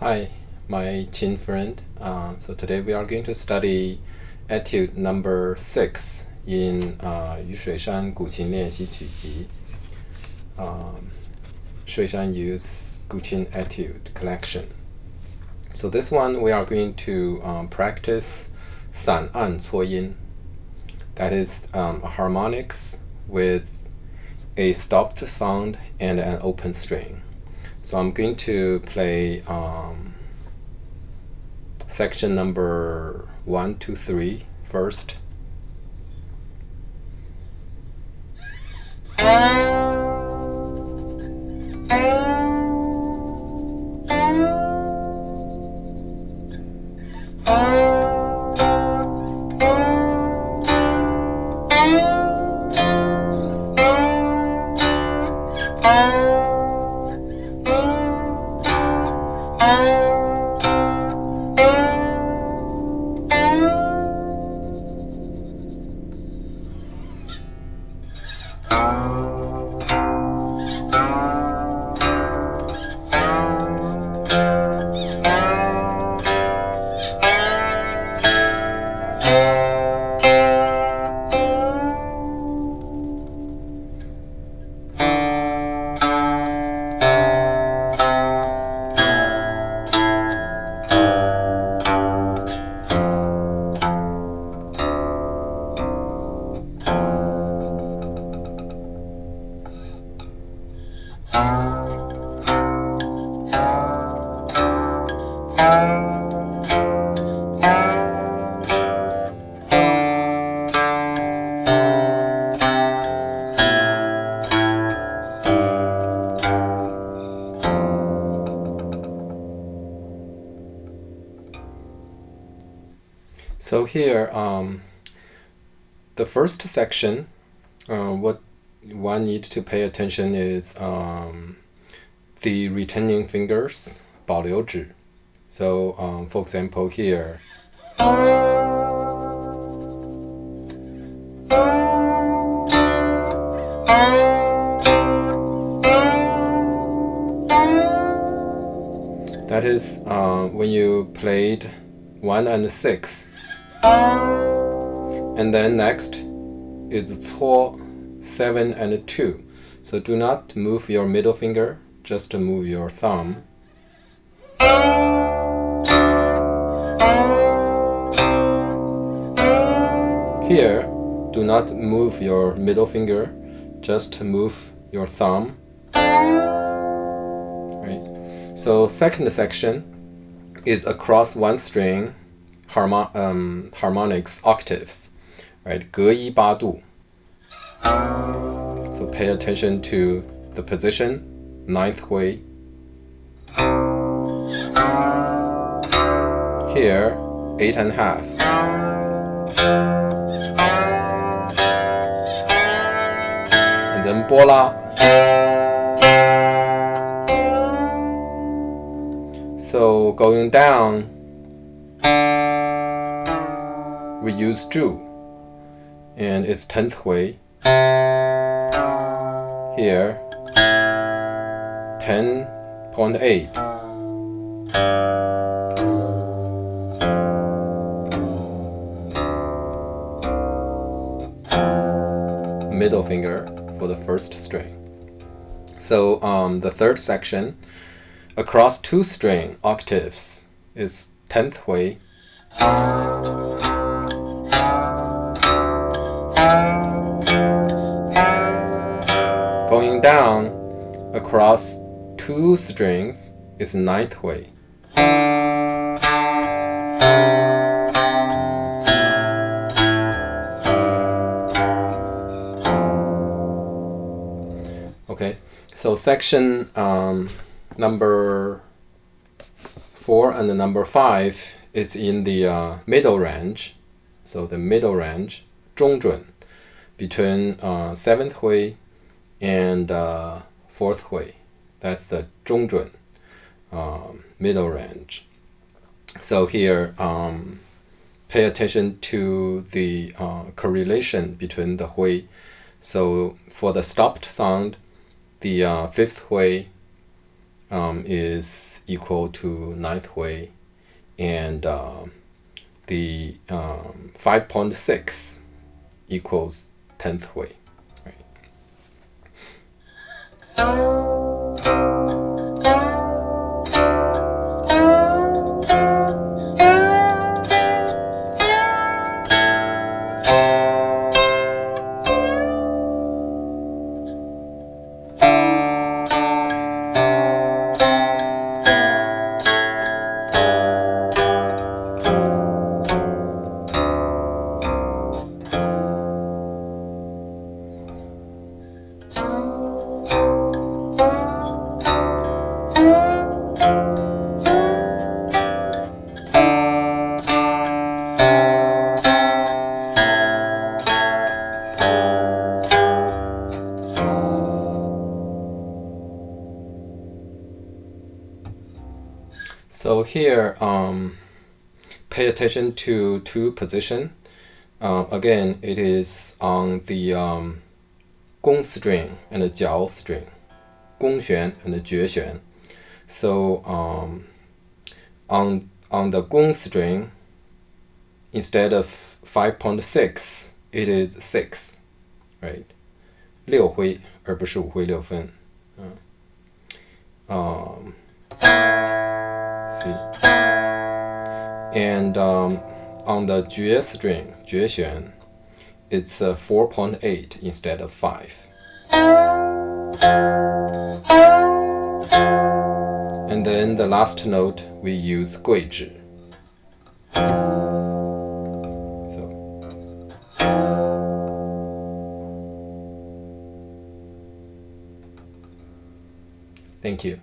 Hi, my Qin friend. Uh, so today we are going to study etude number 6 in uh, Yu Shuishan Guqin Lianxi Qu Ji. Um, Shuishan Yu's Guqin etude collection. So this one we are going to um, practice San An Yin. That is um, harmonics with a stopped sound and an open string. So I'm going to play um, section number one, two, three first. So here, um, the first section, uh, what one needs to pay attention is um, the retaining fingers, 保留指. So, um, for example, here. That is uh, when you played 1 and 6. and then next is 4, 7 and 2. So do not move your middle finger, just to move your thumb. Here, do not move your middle finger, just to move your thumb. Right. So second section is across one string harmon um, harmonics octaves, right? 隔一八度. So pay attention to the position, ninth hui. Here, eight and a half. And then bola. So going down, we use zhu, and it's tenth hui. Here, ten point eight. Middle finger for the first string. So um, the third section, across two string octaves, is tenth hui. Going down across two strings is ninth hui. Okay, so section um, number four and the number five is in the uh, middle range. So the middle range, 中准, between uh, seventh hui and uh, fourth hui. That's the 中准, um, middle range. So here, um, pay attention to the uh, correlation between the hui. So for the stopped sound, the uh, fifth hui um, is equal to ninth hui, and uh, the um, 5.6 equals tenth hui. Música So here, um, pay attention to two position. Uh, again, it is on the um, gong string and the jiao string, gong xuan and the jue xuan. So um, on on the gong string, instead of 5.6, it is 6, right? 六灰而不是五灰六分。嗯。Um, See. And um, on the Jue string, Jue Xuan, it's uh, 4.8 instead of 5. And then the last note, we use Gui Zhi. So. Thank you.